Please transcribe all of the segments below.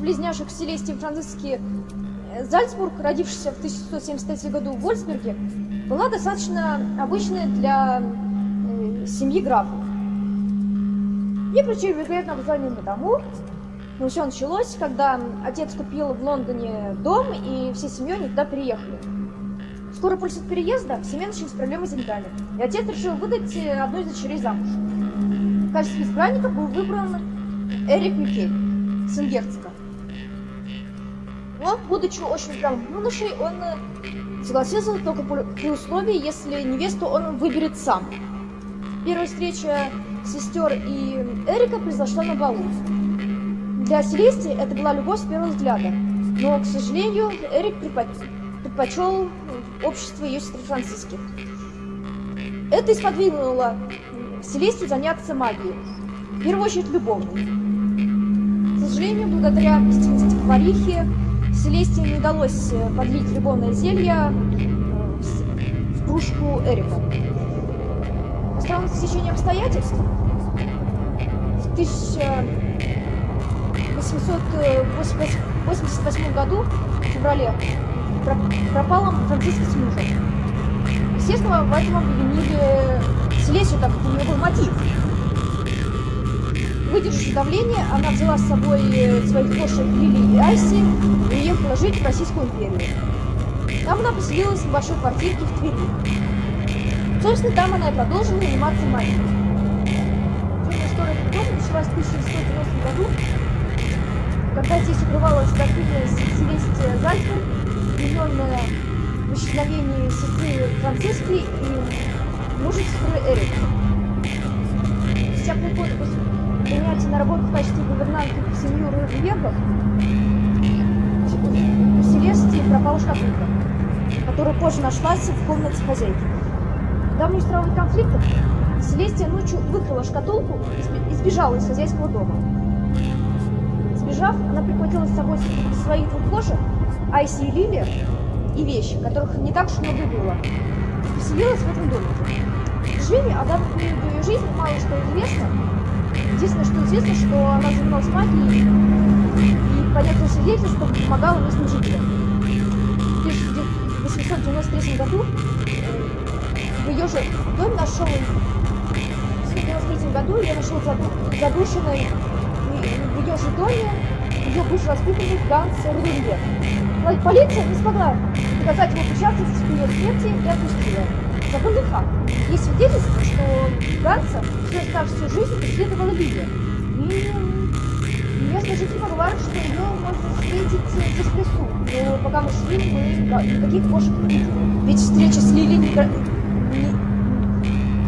Близняшек Селестии Франциски Зальцбург, родившийся в 1673 году в Вольсберге, была достаточно обычной для э, семьи графов. И причина вероятно название тому, но все началось, когда отец купил в Лондоне дом, и все семьей они туда переехали. Скоро после переезда в семье начались проблемы с деньгами, и отец решил выдать э, одну из дочерей замуж. В качестве избранника был выбран Эрик Микель, сын герцога. Но, будучи очень упрямым юношей, он э, согласился только при условии, если невесту он выберет сам. Первая встреча сестер и Эрика произошла на балу. Для Селестии это была любовь с первого взгляда, но, к сожалению, Эрик предпочел общество ее сестры Франциски. Это исподвинуло Селестию заняться магией, в первую очередь любовной. К сожалению, благодаря истинности поварихи, Селестии не удалось э, подлить любовное зелье э, в кружку Эрика. По странному стечению обстоятельств, в 1888 году, в феврале, пропала Франциска с мужем. Естественно, в этом обвинили Селесию, так как у нее был мотив. Выдержав давление, она взяла с собой э, своих кошек Лили и Айси и уехала жить в Российскую империю. Там она поселилась в небольшой квартирке в Твери. Собственно, там она и продолжила заниматься магией. История дома началась в 1990 году, когда здесь укрывалась графиня Селестия Зальцбург, обвиненная в исчезновении сестры Франциски и мужа сестры Эрика. Спустя полгода после принятия на работу в качестве гувернантки в семью Рубегов, у Селестии пропала шкатулка, которая позже нашлась в комнате хозяйки. Них устраивали конфликтов, Селестия ночью выкрала шкатулку и сбежала из хозяйского дома. Сбежав, она прихватила с собой своих двух кошек, Айси и Лили, и вещи, которых не так уж много было, поселилась в этом домике. К сожалению, о данном ее жизни мало что известно, Единственное, что известно, что она занималась магией и по некоторым свидетельствам помогала местным жителям. В 1893 году в ее же доме нашел в 1993 году я нашел задушенной в ее же доме ее бывший воспитанник Ганс Руденберг. Полиция не смогла доказать его причастность к ее смерти и отпустила. Забавный факт. Есть свидетельство, что Ганса всю оставшуюся жизнь преследовала Лилия. И местные жители говорят, что ее можно встретить здесь в лесу. Но пока мы шли, мы никаких кошек не видели. Ведь встреча с Лилией не... не...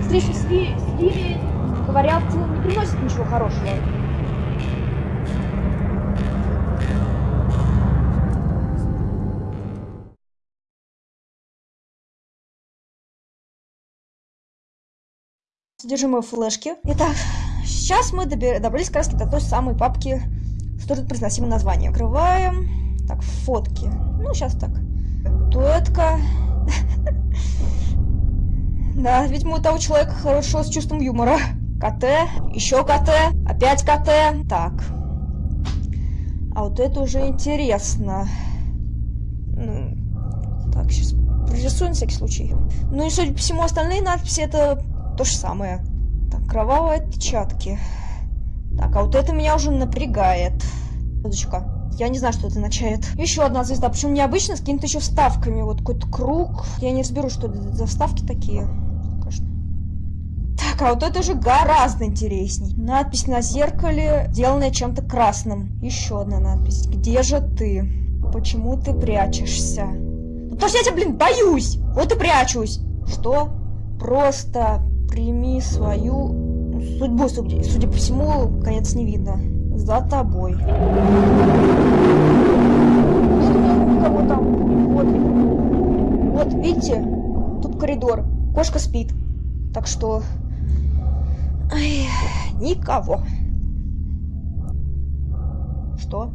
Встреча с, Ли... с Лилией, говорят, не приносит ничего хорошего. Содержимое флешки. Итак, сейчас мы добрались как раз до той самой папки с тут произносимым названием. Открываем. Так, фотки. Ну, сейчас так. Туэтка. Да, видимо, у того человека хорошо с чувством юмора. КТ, еще КТ, опять КТ. Так. А вот это уже интересно. Ну, так, сейчас прорисую на всякий случай. Ну и, судя по всему, остальные надписи это то же самое. Так, кровавые отпечатки. Так, а вот это меня уже напрягает. Звездочка. Я не знаю, что это означает. Еще одна звезда. Причем необычно, с какими-то еще вставками. Вот какой-то круг. Я не разберу, что это за вставки такие. Конечно. Так, а вот это уже гораздо интересней. Надпись на зеркале, сделанная чем-то красным. Еще одна надпись. Где же ты? Почему ты прячешься? Ну, потому что я тебя, блин, боюсь. Вот и прячусь. Что? Просто прими свою судьбу, судя, судя по всему, конец не видно. За тобой. Что никого там? Вот. Вот, видите? Тут коридор. Кошка спит. Так что... Ай, никого. Что?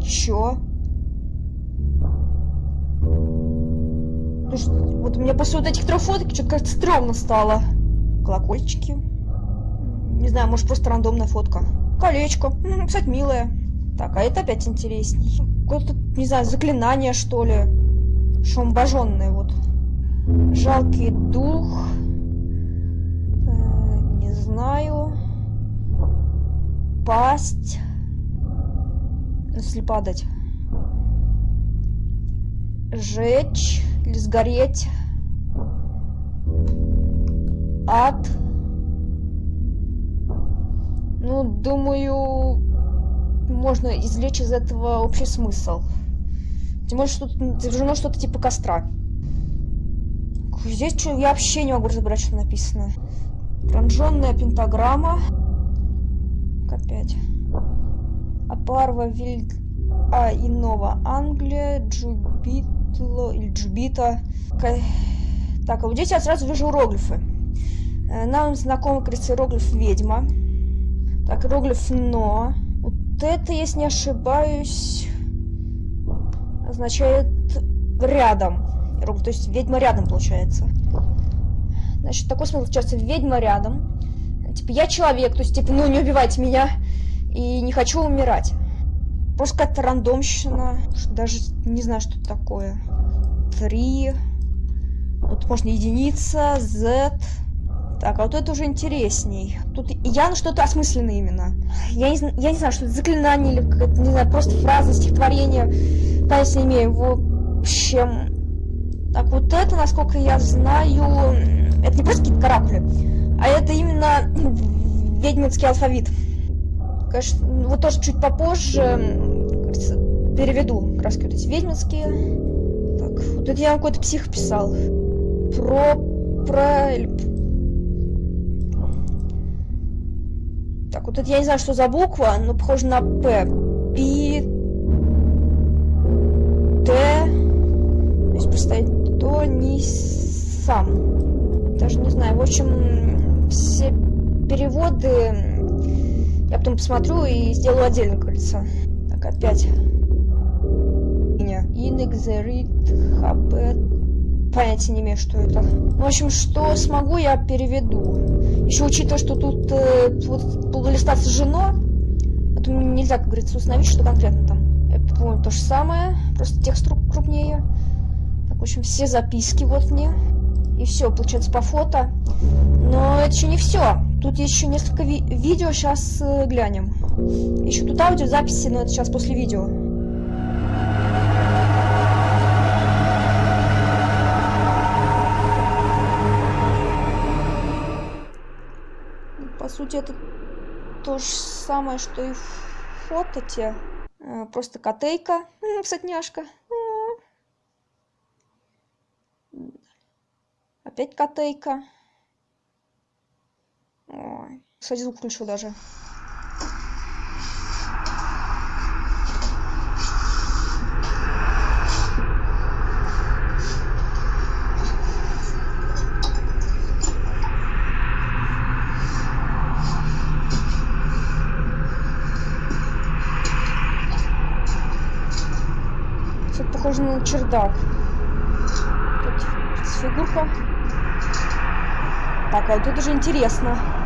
Чё? Потому что вот меня после вот этих трех фоток что-то как-то стрёмно стало. Колокольчики. Не знаю, может просто рандомная фотка. Колечко. Кстати, милое. Так, а это опять интересней. Какое-то, не знаю, заклинание, что ли. Шомбоженное вот. Жалкий дух. Э, не знаю. Пасть. Если падать. Жечь или сгореть. Ад. Ну, думаю, можно извлечь из этого общий смысл. Тем более, что тут изображено что-то типа костра. Здесь что, я вообще не могу разобрать, что написано. Пронженная пентаграмма. Опять. Апарва Вильд... А, и Нова Англия, Джубитло или Джубита. Так, а вот здесь я сразу вижу иероглифы. Э, нам знакомый, кажется, иероглиф ведьма. Так, иероглиф но. Вот это, если не ошибаюсь, означает рядом. То есть ведьма рядом, получается. Значит, такой смысл получается ведьма рядом. Типа, я человек, то есть, типа, ну, не убивайте меня. И не хочу умирать. Просто какая-то рандомщина. Даже не знаю, что это такое. Три. Вот можно единица, Z. Так, а вот это уже интересней. Тут явно что-то осмысленное именно. Я не, я не знаю, что это заклинание или какая-то, не знаю, просто фраза, стихотворение. Понятия не имею. В общем... Так, вот это, насколько я знаю... Это не просто какие-то каракули, а это именно ведьминский алфавит. Конечно, вот тоже чуть попозже переведу краски вот эти ведьминские. Так, вот это я какой-то псих писал. Про... Про... Так, вот это я не знаю, что за буква, но похоже на П. Пи... Т... То есть поставить то не сам. Даже не знаю. В общем, все переводы я потом посмотрю и сделаю отдельно, кажется. Так, опять. Инекзерит хабет понятия не имею, что это. В общем, что смогу, я переведу. Еще учитывая, что тут э, вот, полулиста сожжено, это нельзя, как говорится, установить, что конкретно там. Это, по-моему, то же самое, просто текст крупнее. Так, в общем, все записки вот мне. И все, получается, по фото. Но это еще не все. Тут еще несколько ви видео, сейчас э, глянем. Еще тут аудиозаписи, но это сейчас после видео. сути, это то же самое, что и фото те. Э, просто котейка. Кстати, Опять котейка. Ой. Кстати, звук включил даже. похоже на чердак. Тут фигурка. Так, а вот тут уже интересно.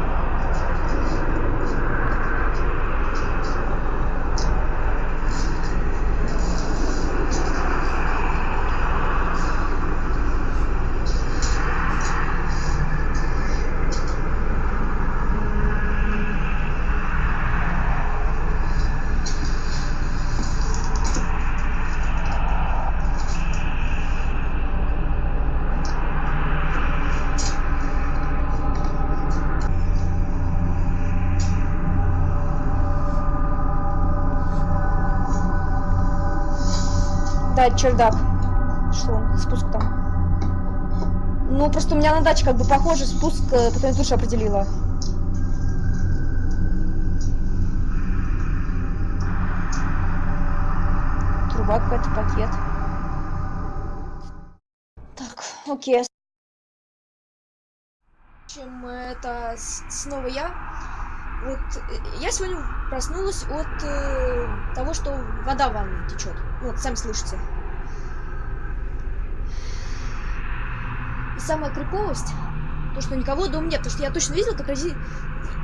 Да, чердак. Что? Спуск там. Ну, просто у меня на даче как бы похоже спуск, э, потом я тоже определила. Труба какая-то, пакет. Так, окей. Чем это снова я. Вот э, я сегодня проснулась от э, того, что вода в ванной течет. Вот, сами слышите. И самая криповость, То, что никого дома нет. Потому что я точно видел, как родители...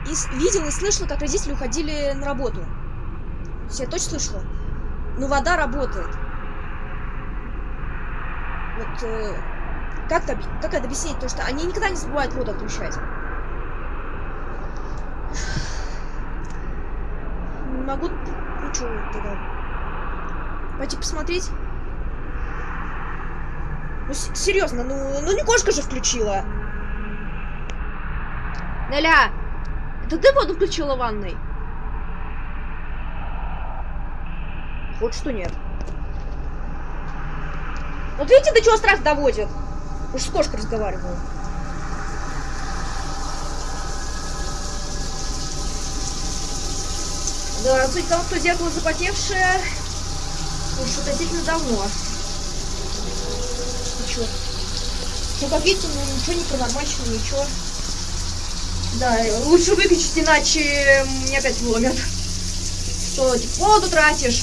И видел и слышал, как родители уходили на работу. То есть я точно слышала. Но вода работает. Вот э, как, это, как это объяснить? То, что они никогда не забывают воду отключать. Могу... Что тогда? Пойти посмотреть? Ну, серьезно, ну, ну не кошка же включила. Неля, это ты воду включила в ванной? Вот что нет. Вот видите, до чего страх доводит? Уж с кошкой разговариваю. Да, суть том, что зеркало запотевшее уж относительно давно. И чё? Ну, как видите, ну ничего не паранормального, ничего. Да, лучше выключить, иначе мне опять вломят. Что, типа, воду тратишь?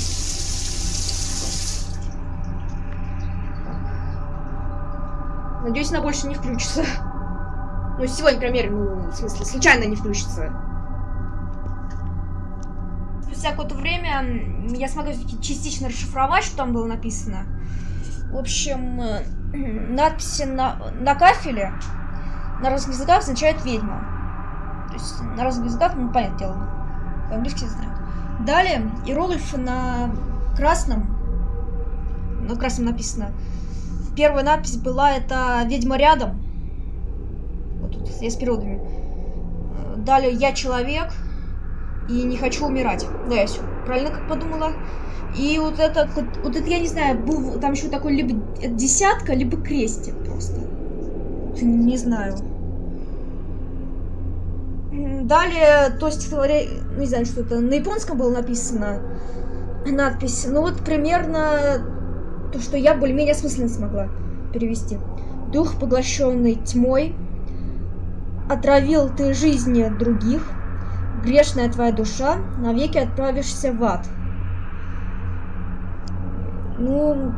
Надеюсь, она больше не включится. Ну, сегодня, например, ну, в смысле, случайно не включится. Спустя какое-то время я смогу частично расшифровать, что там было написано. В общем, э, надписи на, на кафеле на разных языках означают ведьма. То есть на разных языках, ну, понятное дело, по-английски знаю. Далее, иероглифы на красном, на красном написано первая надпись была это «Ведьма рядом». Вот тут я с периодами. Далее «Я человек» и «Не хочу умирать». Да, я все правильно как подумала. И вот это, вот, это, я не знаю, был там еще такой либо десятка, либо крестик просто. Не знаю. Далее, то стихотворение, не знаю, что это, на японском было написано надпись. Ну вот примерно то, что я более-менее осмысленно смогла перевести. Дух, поглощенный тьмой, отравил ты жизни других, грешная твоя душа, навеки отправишься в ад. Ну,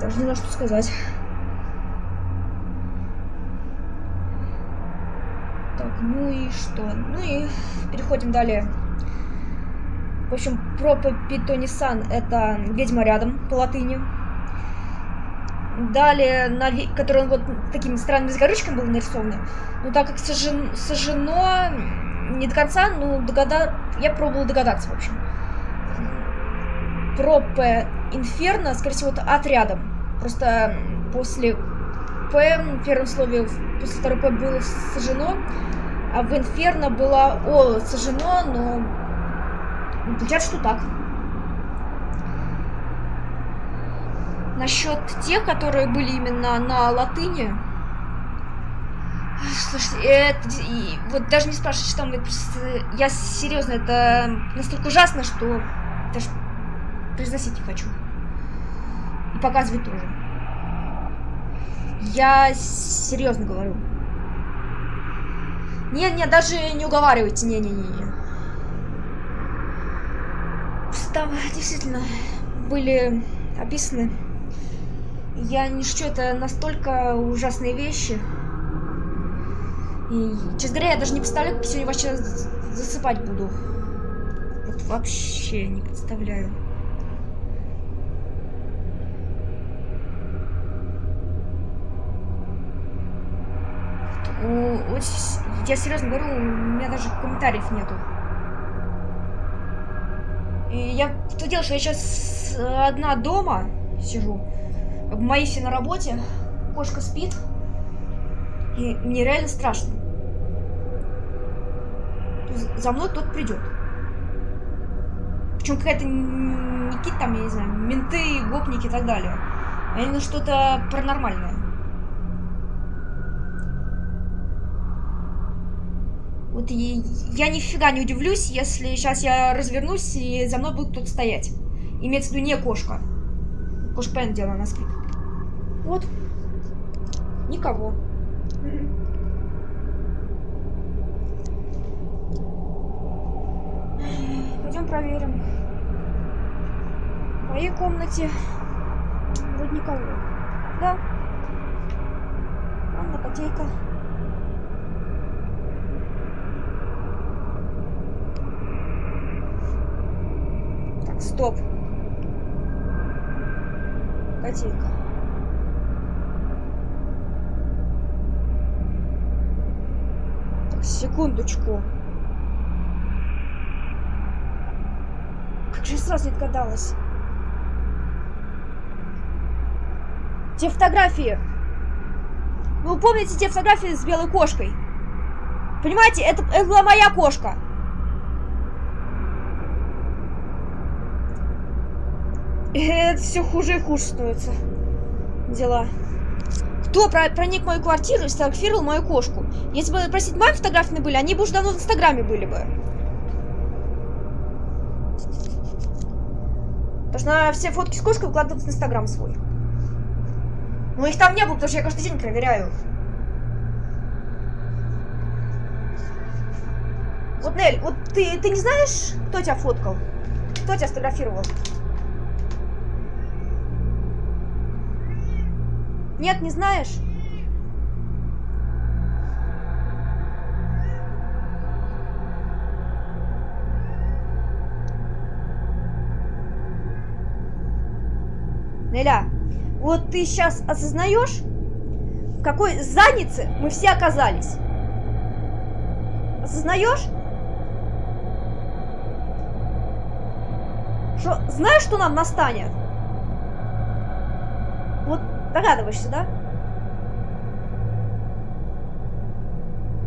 даже не знаю, что сказать. Так, ну и что? Ну и переходим далее. В общем, пропопитонисан это ведьма рядом по латыни. Далее, на, который вот такими странными загорючками был нарисован. Но так как сожжен, сожжено не до конца, ну, догада... я пробовала догадаться, в общем. Пропе инферно, скорее всего, это отрядом. Просто после П, первом слове, после второй П было сожжено, а в инферно было О сожжено, но Получается, что так. Насчет тех, которые были именно на латыни. Слушайте, это, и, вот даже не спрашивайте, что там, это я серьезно, это настолько ужасно, что даже произносить не хочу. И показывать тоже. Я серьезно говорю. Не, не, даже не уговаривайте, не-не-не там действительно были описаны. Я не шучу, это настолько ужасные вещи. И, честно говоря, я даже не представляю, как сегодня вообще засыпать буду. Вот вообще не представляю. Вот, я серьезно говорю, у меня даже комментариев нету. И я что делаю, что я сейчас одна дома сижу. Мои на работе. Кошка спит. И мне реально страшно. За мной кто-то придет. Причем какая-то какие там, я не знаю, менты, гопники и так далее. А именно что-то паранормальное. Вот и я нифига не удивлюсь, если сейчас я развернусь и за мной будет кто-то стоять. Имеется в виду не кошка. Кошка, понятное дело, она. Вот. Никого. Пойдем проверим. В моей комнате вроде никого. Да. Ванна, котейка. Так, стоп. Котейка. Так, секундочку. Я сразу не догадалась. Те фотографии. Вы помните те фотографии с белой кошкой? Понимаете, это, это была моя кошка. Это все хуже и хуже становится. Дела. Кто про проник в мою квартиру и сфотографировал мою кошку? Если бы, простите, мои фотографии были, они бы уже давно в Инстаграме были бы. Что все фотки с кошкой выкладывают в Инстаграм свой. Но их там не было, потому что я каждый день проверяю. Вот, Нель, вот ты, ты не знаешь, кто тебя фоткал? Кто тебя сфотографировал? Нет, не знаешь? Вот ты сейчас осознаешь, в какой заднице мы все оказались? Осознаешь? Что, знаешь, что нам настанет? Вот догадываешься, да?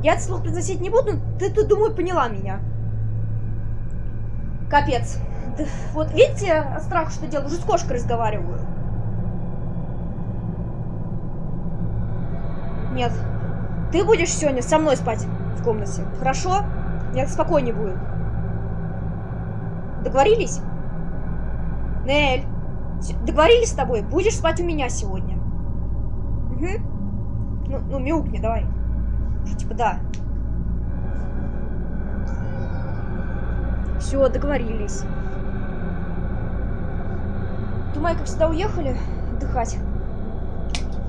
Я это слух произносить не буду, ты, ты, думаю, поняла меня. Капец. Вот видите, страх, что делаю, уже с кошкой разговариваю. Нет. Ты будешь сегодня со мной спать в комнате. Хорошо? Мне спокойнее будет. Договорились? Нель, договорились с тобой? Будешь спать у меня сегодня. Угу. Ну, ну мяукни, давай. Типа, да. Все, договорились. Думаю, как всегда уехали отдыхать.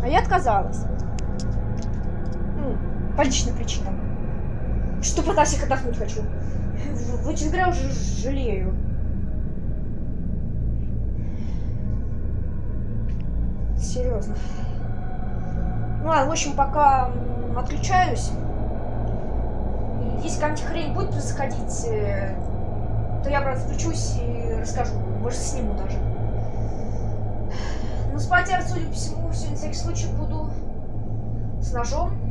А я отказалась. По личным причинам. Что пытаюсь их отдохнуть хочу. В, говоря, уже жалею. Серьезно. Ну ладно, в общем, пока отключаюсь. Если какая-нибудь хрень будет происходить, э, то я, правда, включусь и расскажу. Может, сниму даже. Но спать я, судя по всему, сегодня на всякий случай буду с ножом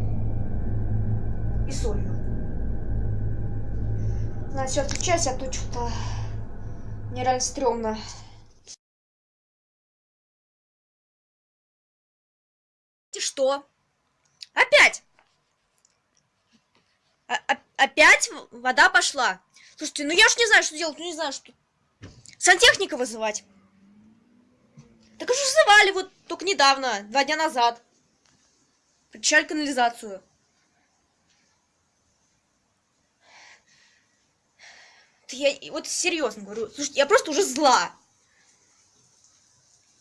и солью. Надо все отключать, а то что-то нереально стрёмно. И что? Опять? А -а опять вода пошла? Слушайте, ну я ж не знаю, что делать, ну не знаю, что... Сантехника вызывать. Так уже вызывали вот только недавно, два дня назад. Причали канализацию. Я вот серьезно говорю. Слушайте, я просто уже зла.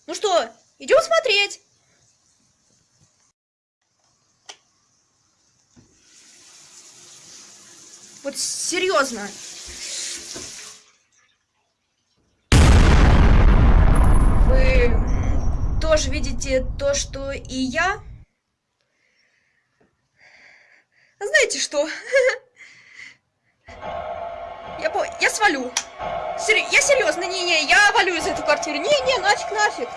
Ну что, идем смотреть. Вот серьезно. Вы тоже видите то, что и я? Знаете что? Я, по... я свалю. Сер... Я серьезно, не-не, я валю из этой квартиры. Не-не, нафиг, нафиг.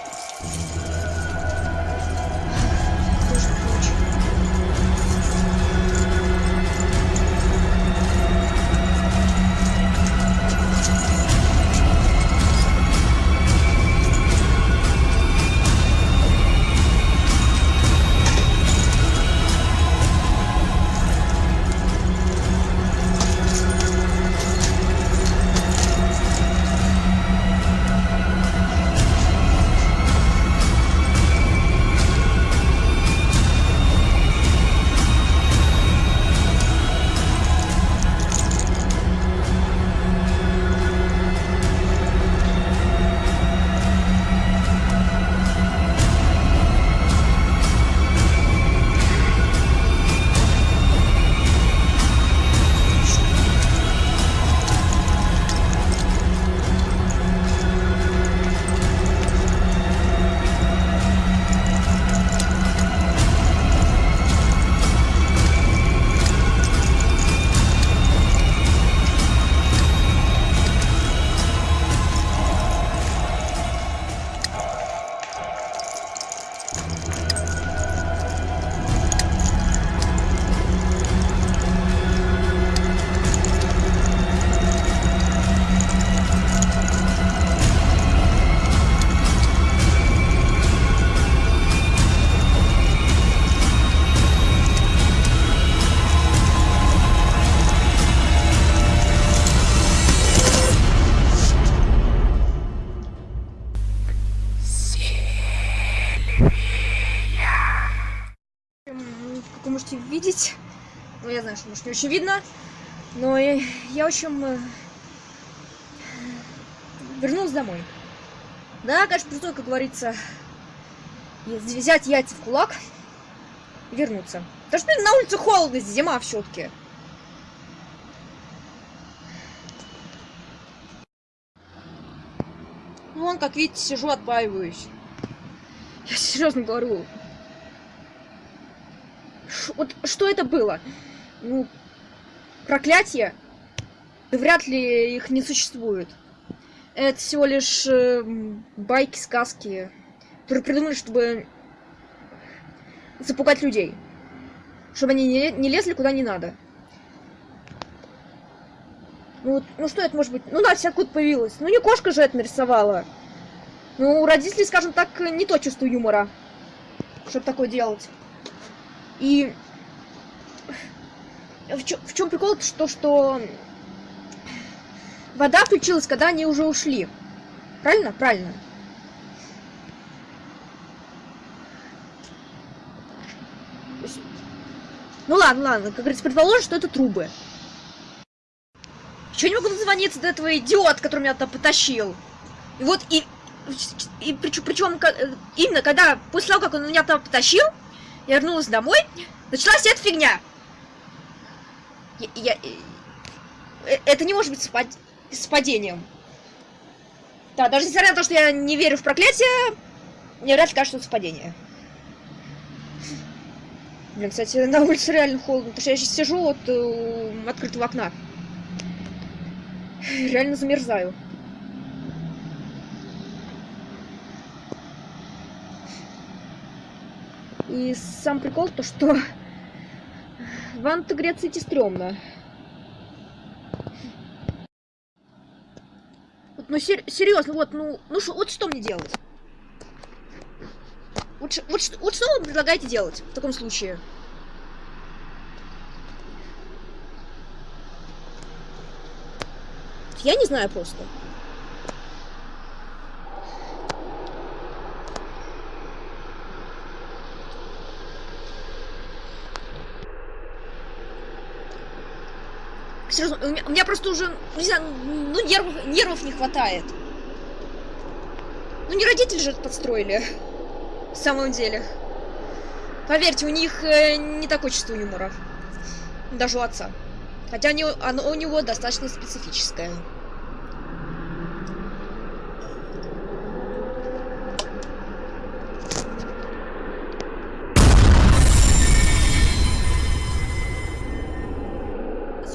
Не очень видно. Но я, я в общем, э, вернулась домой. Да, конечно, пришлось, как говорится, взять яйца в кулак и вернуться. Да что на улице холодно, зима все-таки. Ну, вон, как видите, сижу, отбаиваюсь. Я серьезно говорю. Ш вот что это было? Ну, проклятие? Да вряд ли их не существует. Это всего лишь э, байки, сказки, которые придумали, чтобы запугать людей. Чтобы они не, не лезли куда не надо. Ну, ну что это может быть? Ну да, вся откуда появилась. Ну не кошка же это нарисовала. Ну, у родителей, скажем так, не то чувство юмора, чтобы такое делать. И в, чё, в чем прикол, что, что вода включилась, когда они уже ушли. Правильно? Правильно. Ну ладно, ладно, как говорится, предположим, что это трубы. Чего не могу дозвониться до этого идиота, который меня туда потащил? И вот, и, и причем, причем именно когда, после того, как он меня там потащил, я вернулась домой, началась эта фигня. Я, я, э, это не может быть совпад... совпадением. Да, даже несмотря на то, что я не верю в проклятие, мне вряд ли кажется, что это совпадение. Блин, кстати, на улице реально холодно, потому что я сейчас сижу вот у открытого окна. Реально замерзаю. И сам прикол то, что в ванну греться идти стрёмно. Вот, ну сер серьезно, вот, ну, ну шо, вот что мне делать? Вот, вот, вот что вы предлагаете делать в таком случае? Я не знаю просто. Серьезно, у меня, у меня просто уже, не знаю, ну нервов, нервов не хватает. Ну не родители же это подстроили. В самом деле. Поверьте, у них э, не такое чувство юмора. Даже у отца. Хотя не, оно у него достаточно специфическое.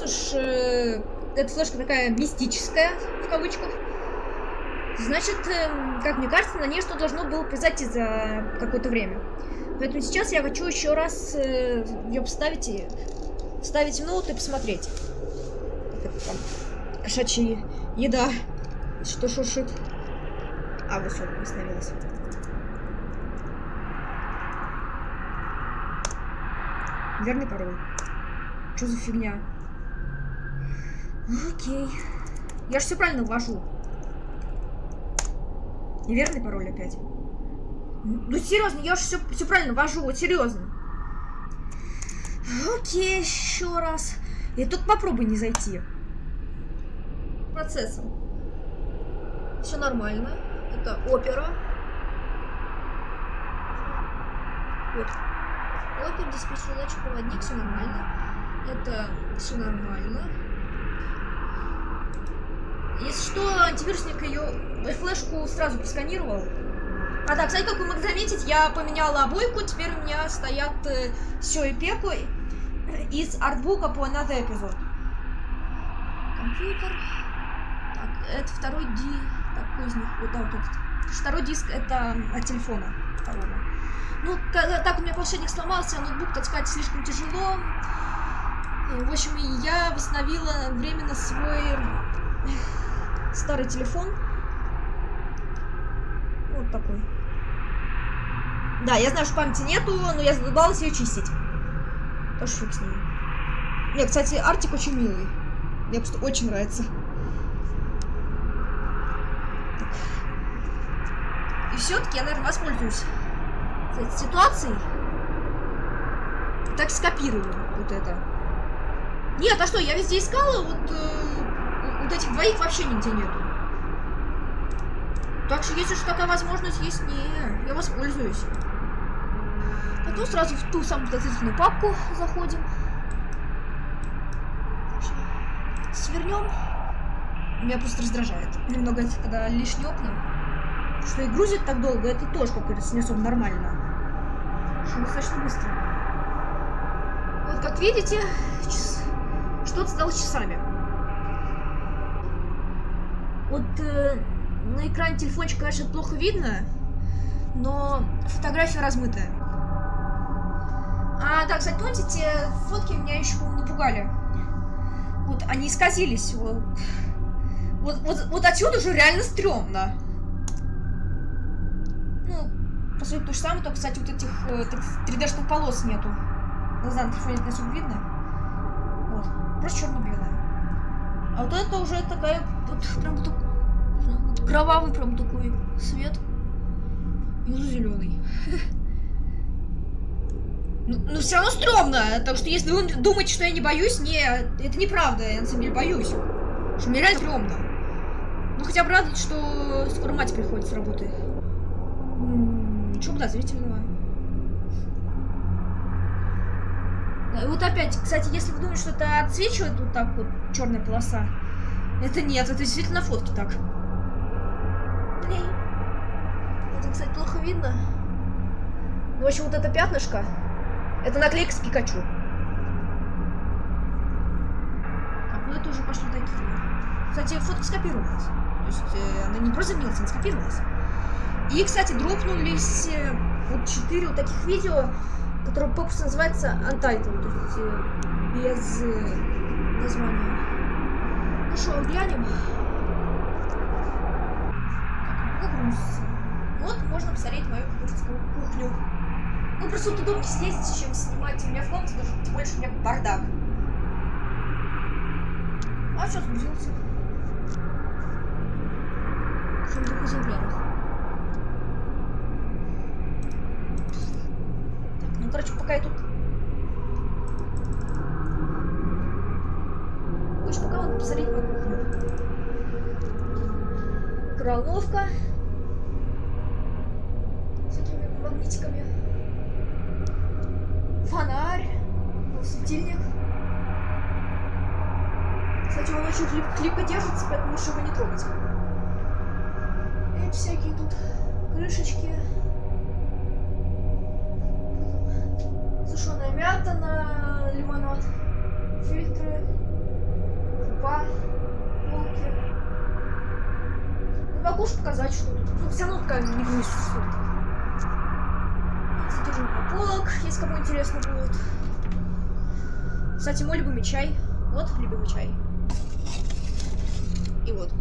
Слушай, э, эта флешка такая мистическая, в кавычках. Значит, э, как мне кажется, на ней что должно было произойти за какое-то время. Поэтому сейчас я хочу еще раз э, ее поставить и вставить в ноут и посмотреть. Это там кошачья еда. Что шуршит? А, вот все, остановилась. Верный пароль. Что за фигня? Окей. Я же все правильно ввожу. Неверный пароль опять. Ну серьезно, я же все, все правильно ввожу, вот серьезно. Окей, еще раз. Я только попробуй не зайти. Процессом. Все нормально. Это опера. Вот. Опер, диспетчер, задача, проводник, все нормально. Это все нормально. Если что, антивирусник ее флешку сразу просканировал. А так, кстати, как вы могли заметить, я поменяла обойку, теперь у меня стоят э, все и пеку из артбука по another эпизод. Компьютер. Так, это второй ди... Так, какой из них? Вот, да, вот этот. Второй диск это от телефона второго. Ну, так у меня планшетник сломался, ноутбук таскать слишком тяжело. В общем, я восстановила временно свой старый телефон. Вот такой. Да, я знаю, что памяти нету, но я задолбалась ее чистить. Тоже фиг с ней. Не, кстати, Артик очень милый. Мне просто очень нравится. И все-таки я, наверное, воспользуюсь этой ситуацией. так скопирую вот это. Нет, а что, я везде искала, вот, э, вот этих двоих вообще нигде нету. Так что, если что такая возможность есть, не, я воспользуюсь. Потом сразу в ту самую подозрительную папку заходим. Свернем. Меня просто раздражает немного, когда лишние окна. Что и грузит так долго, это тоже, как говорится, не особо нормально. Что достаточно быстро. Вот, как видите, что-то стало часами. Вот э, на экране телефончика, конечно, плохо видно, но фотография размытая. А, да, кстати, помните, те фотки меня еще напугали. Вот они исказились. Вот, вот, вот, вот отсюда уже реально стрёмно. Ну, по сути, то же самое, только, кстати, вот этих э, 3D-шных полос нету. Глаза на телефоне не особо видно. Вот. Просто черно-белое. А вот это уже такая, вот прям вот, кровавый прям такой свет. Внизу зеленый. Ну, ну все равно стрёмно. Так что если вы думаете, что я не боюсь, не, это неправда. Я на самом деле боюсь. Что мне реально стрёмно. Ну хотя бы радует, что скоро мать приходит с работы. Ничего подозрительного. И вот опять, кстати, если вы думаете, что это отсвечивает вот так вот черная полоса, это нет, это действительно на фотке так. Кстати, плохо видно. Ну, в общем, вот это пятнышко, это наклейка с Пикачу. Так, ну это уже пошли такие. Кстати, фотка скопировалась. То есть э, она не просто заменилась, она скопировалась. И, кстати, дропнулись э, вот четыре вот таких видео, которые попросту называется Untitled, то есть э, без э, названия. Ну что, глянем. Так, грузится. Вот можно посмотреть мою кухонскую кухню. Ну, просто удобнее сидеть, чем снимать у меня в комнате, даже тем больше у меня бардак. А сгрузился? В двух экземплярах. Так, ну, короче, пока я тут... Лучше пока вот посмотреть мою кухню. Микроволновка. Же показать, что тут. Ну, все равно такая не грусть. Содержимое полок, если кому интересно будет. Кстати, мой любимый чай. Вот любимый чай. И вот.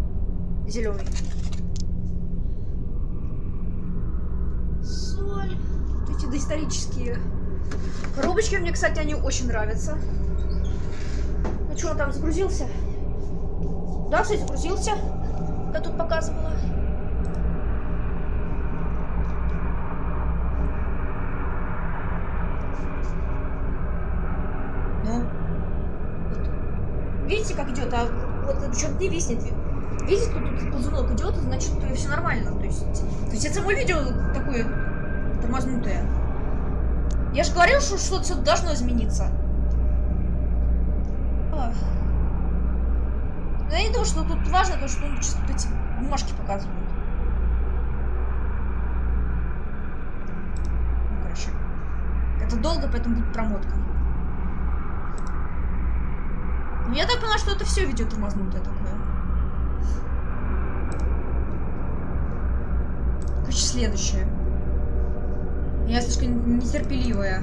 Зеленый. Соль. Эти доисторические коробочки. Мне, кстати, они очень нравятся. Ну что, он там загрузился? Да, кстати, загрузился. Я тут показывала. Ну. Вот. Видите, как идет? А вот не виснет. Видите, тут, тут ползунок идет, значит, все нормально. То есть, то есть это само видео такое тормознутое. Я же говорил, что что-то должно измениться. Ах. Но я не думаю, что тут важно, то, что он чисто эти бумажки показывает. Ну, короче. Это долго, поэтому будет промотка. Ну, я так поняла, что это все видео тормознутое такое. Короче, следующее. Я слишком нетерпеливая.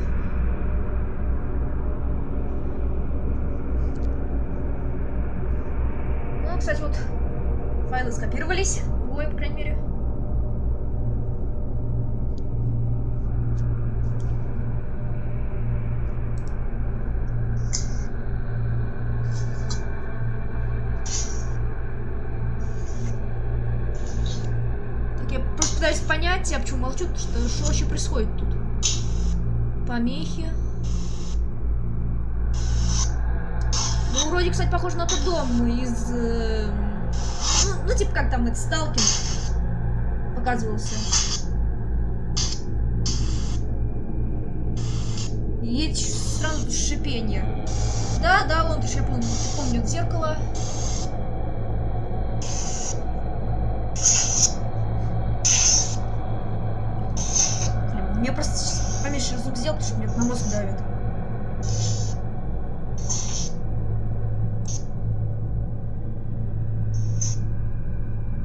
Кстати, вот файлы скопировались. Двое, по крайней мере. Так, я пытаюсь понять, я почему молчу, что что вообще происходит тут? Помехи. Вроде, кстати, похоже на тот дом из... ну, ну, типа, как там, это Сталкин показывался. Есть странное шипение. Да, да, вон, я помню, помню зеркало. Блин, Мне просто сейчас поменьше звук сделал, потому что мне на мозг давит.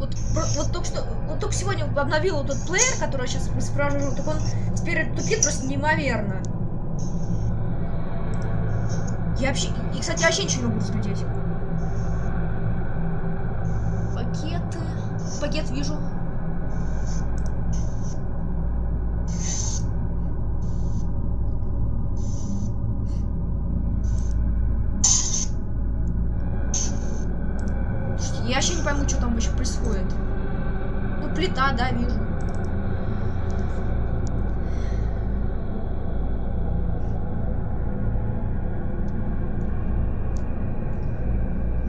Вот, про- вот только что, вот только обновил вот этот плеер, который я сейчас исправляю, так он теперь тупит просто неимоверно. Я вообще, и, кстати, я вообще ничего не могу разглядеть. Пакеты, пакет вижу. Я вообще не пойму, что там вообще происходит. Плита, да, вижу.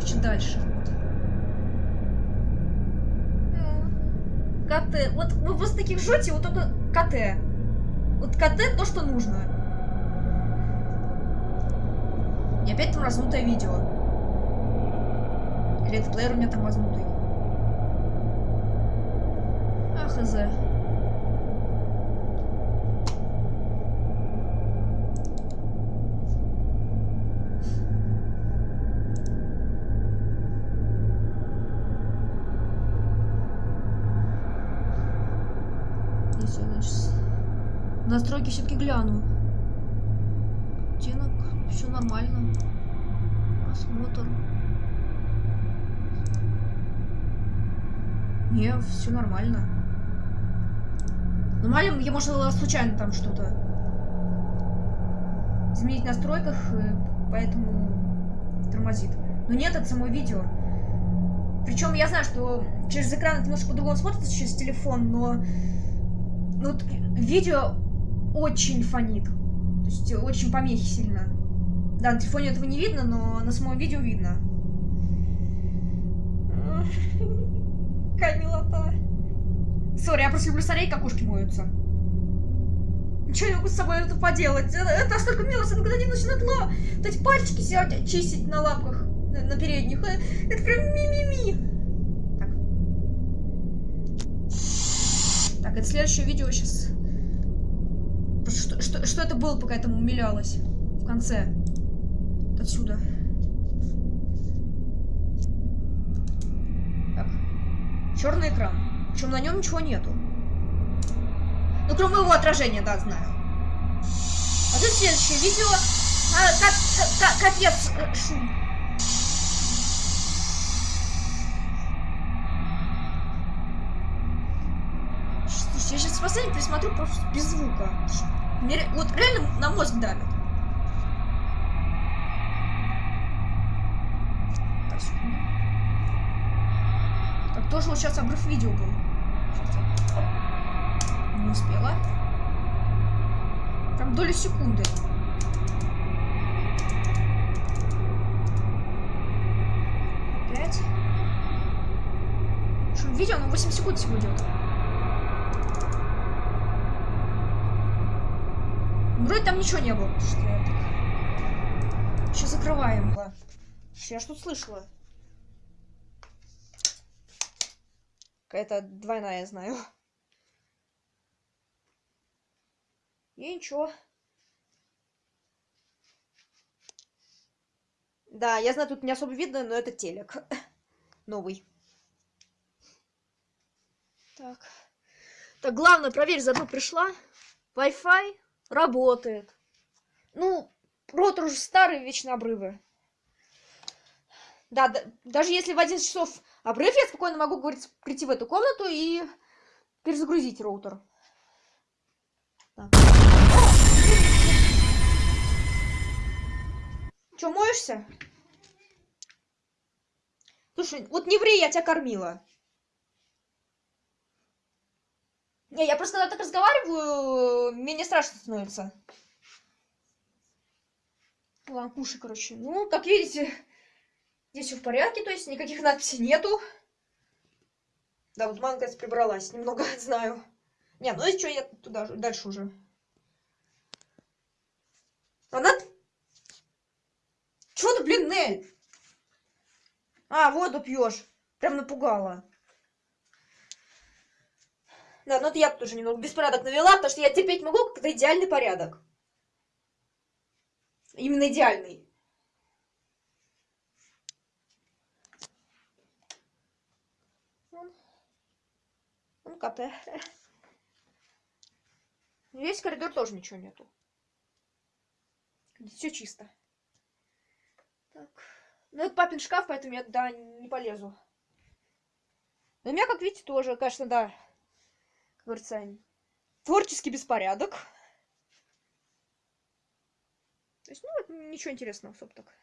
Чуть дальше. КТ. Вот вы после таких жжете, вот только КТ. Вот КТ то, что нужно. И опять там разнутое видео. Или этот плеер у меня там разнутый. Хз. Настройки все-таки гляну. Оттенок, все нормально. Просмотр. Не, все нормально. Нормально, я, может, случайно там что-то изменить в настройках, э, поэтому тормозит. Но нет, это само видео. Причем я знаю, что через экран это немножко по-другому смотрится, через телефон, но ну, вот видео очень фонит. То есть очень помехи сильно. Да, на телефоне этого не видно, но на самом видео видно. Какая милота. Сори, я просто люблю смотреть, как ушки моются. Ничего не могу с собой это поделать. Это, это настолько мило, что никогда не начинает ла... Вот эти пальчики сидят, чистить на лапках, на, на передних. Э, Это прям ми-ми-ми. Так. Так, это следующее видео сейчас. Что, что, что это было, пока я там умилялась? В конце. Отсюда. Так. Черный экран. Причем на нем ничего нету. Ну, кроме его отражения, да, знаю. А тут следующее видео. А, ка- ка- ка- капец, э, шум. Я сейчас последний пересмотрю просто без звука. Мне вот реально на мозг давит. Вот сейчас обрыв видео был. Сейчас Не успела. Прям доли секунды. Пять. Что, видео, ну 8 секунд всего идет. Вроде там ничего не было. Что я. Сейчас закрываем. Я что слышала? Какая-то двойная, я знаю. И ничего. Да, я знаю, тут не особо видно, но это телек. Новый. Так. Так, главное, проверь, заодно пришла. Wi-Fi работает. Ну, роутер уже старый, вечно обрывы. Да, да, даже если в 11 часов обрыв, я спокойно могу, говорить, прийти в эту комнату и перезагрузить роутер. Так. Моешься? Слушай, вот не ври, я тебя кормила. Не, я просто когда так разговариваю, мне не страшно становится. Ладно, кушай, короче. Ну, как видите, Здесь все в порядке, то есть никаких надписей нету. Да, вот кажется, прибралась, немного знаю. Не, ну и что, я туда же, дальше уже. Она... Чего ты, блин, Нель? А, воду пьешь. Прям напугала. Да, ну это я тоже немного беспорядок навела, потому что я терпеть могу, когда идеальный порядок. Именно идеальный. Вон. КТ. Весь коридор тоже ничего нету. Все чисто. Так. Ну, это папин шкаф, поэтому я туда не полезу. Но у меня, как видите, тоже, конечно, да, как говорится, творческий беспорядок. То есть, ну, ничего интересного, особо так.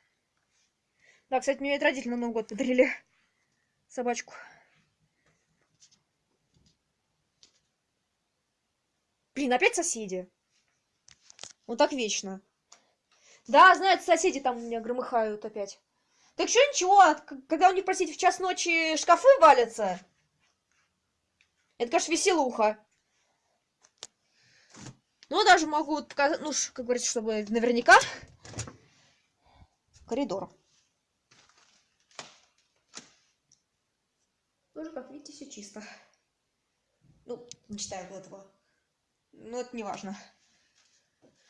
Да, кстати, мне это родители на Новый год подарили собачку. Блин, опять соседи. Вот так вечно. Да, знают, соседи там у меня громыхают опять. Так что ничего, когда у них, простите, в час ночи шкафы валятся, это, конечно, веселуха. Ну, даже могу показать, ну, как говорится, чтобы наверняка. Коридор. Тоже, как видите, все чисто. Ну, не считая этого. Но это не важно.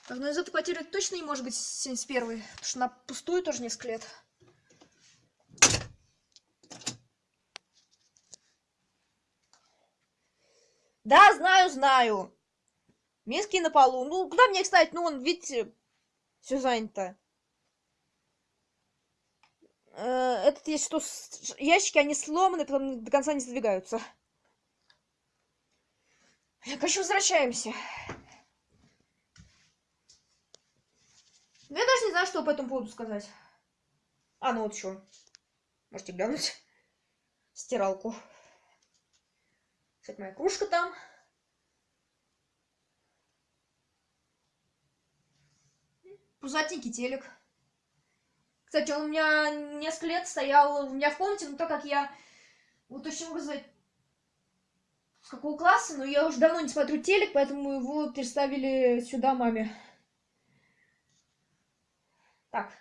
Так, ну из этой квартиры точно не может быть 71 потому что она пустую тоже несколько лет. Да, знаю, знаю. Миски на полу. Ну, куда мне, кстати, ну, он, видите, все занято. Э, этот есть что, ящики, они сломаны, потом до конца не сдвигаются. Короче, возвращаемся. Я даже не знаю, что по этому поводу сказать. А, ну вот еще. Можете глянуть. Стиралку. Кстати, моя кружка там. Пузатенький телек. Кстати, он у меня несколько лет стоял у меня в комнате, но так как я, вот точно могу сказать, какого класса, но я уже давно не смотрю телек, поэтому его переставили сюда маме. Так,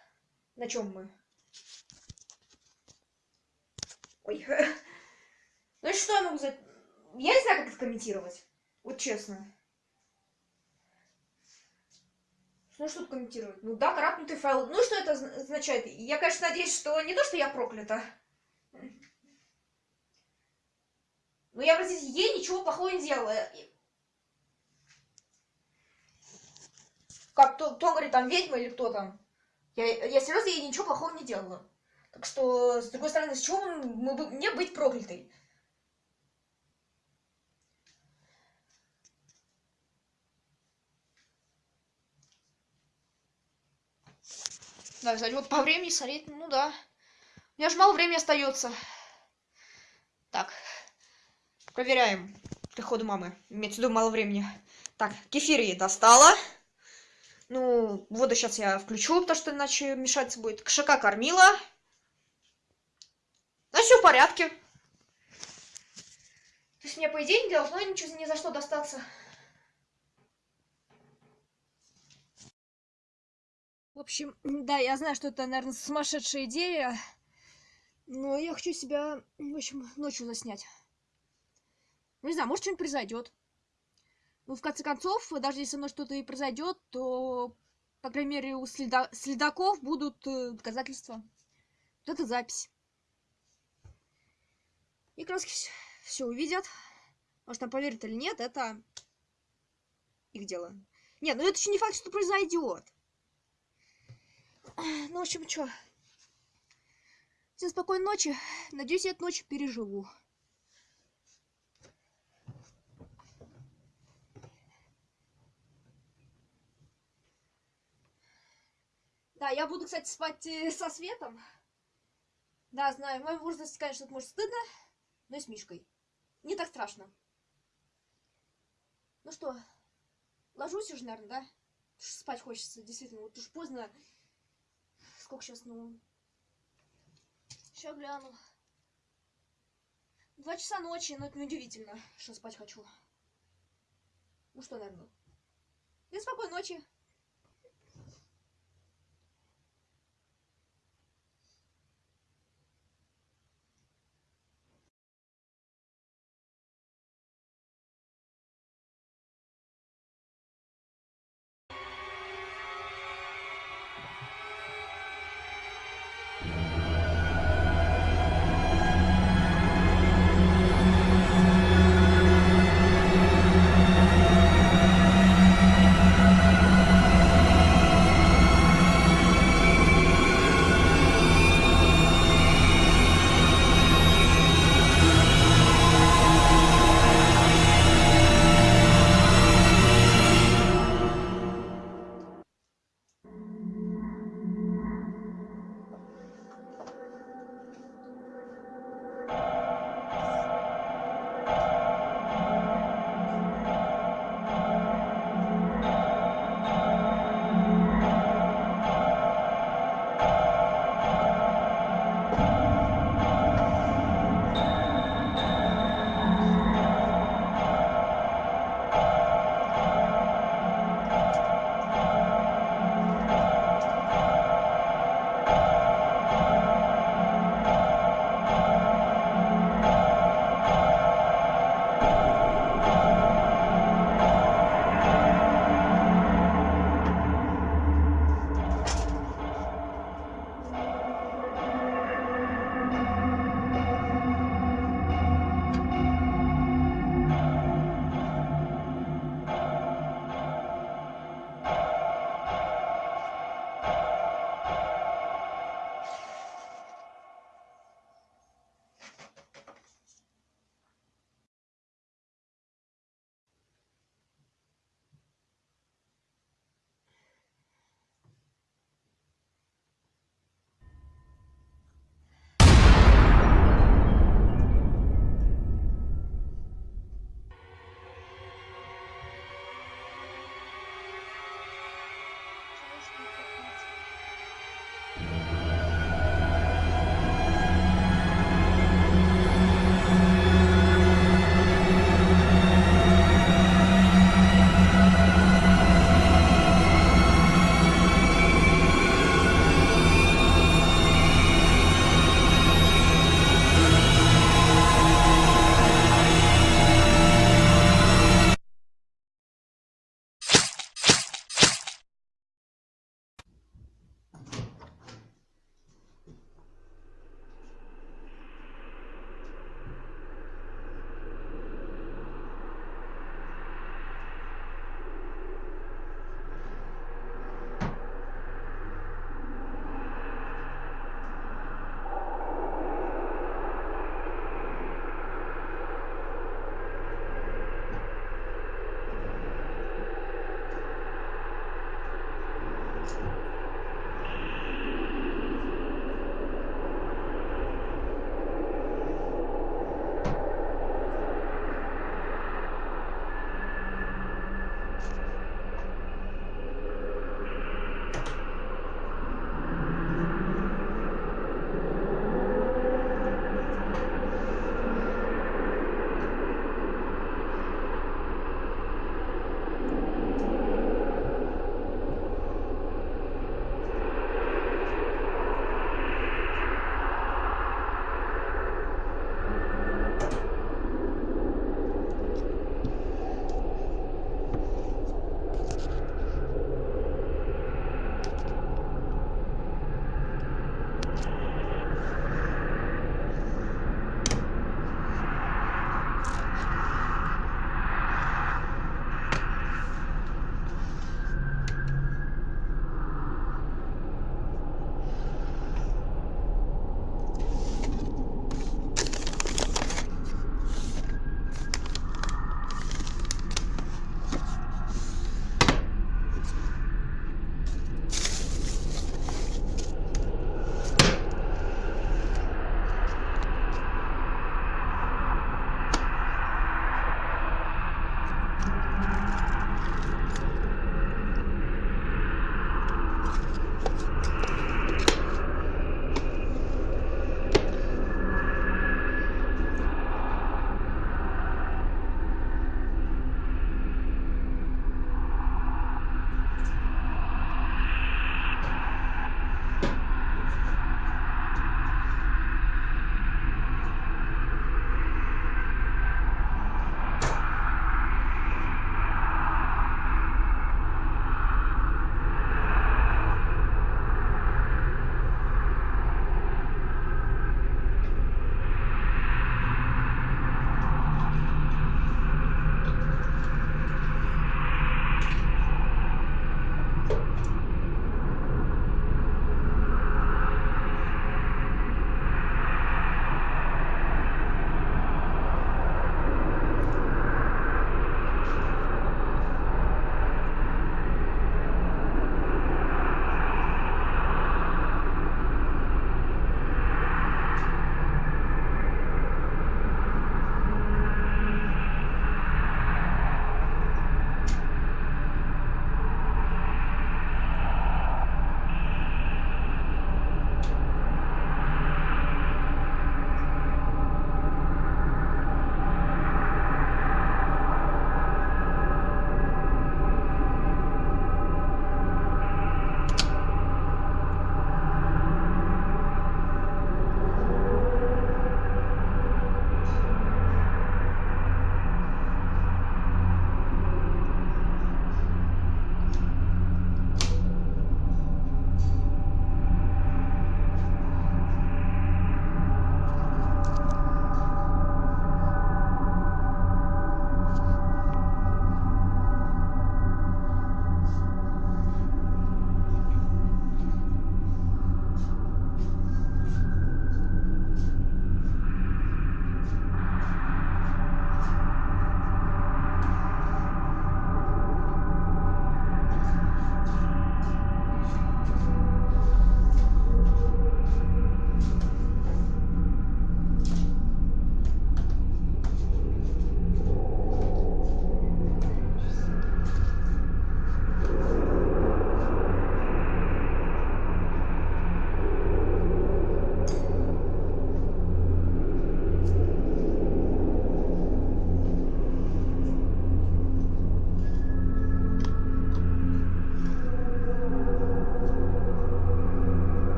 на чем мы? Ой. Ну что я могу сказать? Я не знаю, как это комментировать. Вот честно. Ну что тут комментировать? Ну да, крапнутый файл. Ну что это означает? Я, конечно, надеюсь, что не то, что я проклята. Но я, простите, ей ничего плохого не делала. Как, кто, кто говорит, там ведьма или кто там? Я, я серьезно ей ничего плохого не делала. Так что, с другой стороны, с чего мы, мы, мне быть проклятой? Да, кстати, вот по времени смотреть, ну да. У меня же мало времени остается. Так. Проверяем приходу мамы. Имеется в виду мало времени. Так, кефир ей достала. Ну, воду сейчас я включу, потому что иначе мешаться будет. Кошака кормила. Ну, все в порядке. То есть мне, по идее, не должно ничего ни за что достаться. В общем, да, я знаю, что это, наверное, сумасшедшая идея, но я хочу себя, в общем, ночью заснять. Ну, не знаю, может, что-нибудь произойдет. Ну, в конце концов, даже если со мной что-то и произойдет, то, по крайней мере, у следа следаков будут э, доказательства. Вот это запись. И краски все увидят. Может, там поверят или нет, это их дело. Нет, ну это еще не факт, что произойдет. Ну, в общем, что. Всем спокойной ночи. Надеюсь, я эту ночь переживу. Да, я буду, кстати, спать э, со светом. Да, знаю, в моем возрасте, конечно, это может стыдно, но и с Мишкой. Не так страшно. Ну что, ложусь уже, наверное, да? Спать хочется, действительно. Вот уж поздно сколько сейчас, ну... Сейчас гляну. Два часа ночи, но это неудивительно, что спать хочу. Ну что, наверное. Да спокойной ночи.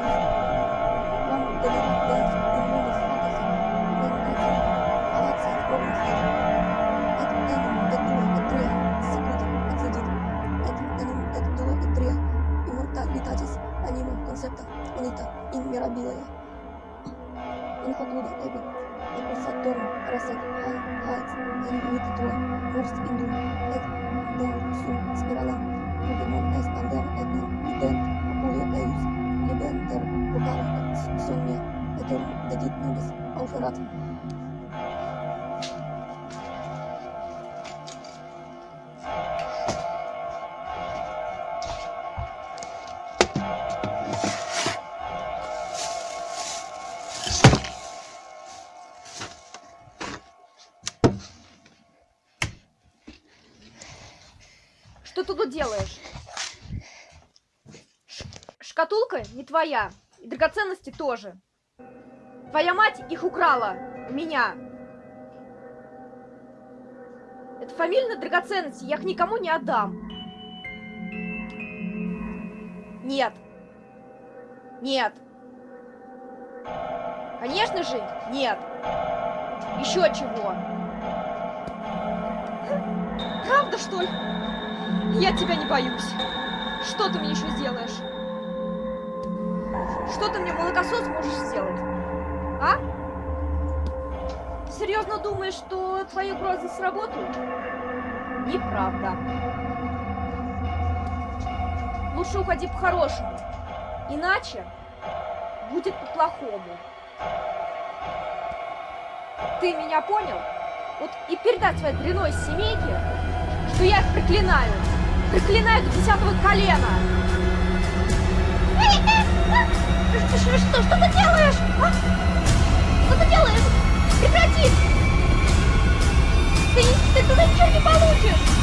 Bye. Шкатулка не твоя. И драгоценности тоже. Твоя мать их украла. Меня. Это фамильные драгоценности. Я их никому не отдам. Нет. Нет. Конечно же, нет. Еще чего? Правда, что ли? Я тебя не боюсь. Что ты мне еще сделаешь? Что ты мне, молокосос, можешь сделать? А? Серьезно думаешь, что твои угрозы сработают? Неправда. Лучше уходи по-хорошему. Иначе будет по-плохому. Ты меня понял? Вот и передай своей дряной семейке, что я их проклинаю. Проклинаю до десятого колена что, что, что ты делаешь? А? Что ты делаешь? Прекрати! Ты, ты туда ничего не получишь!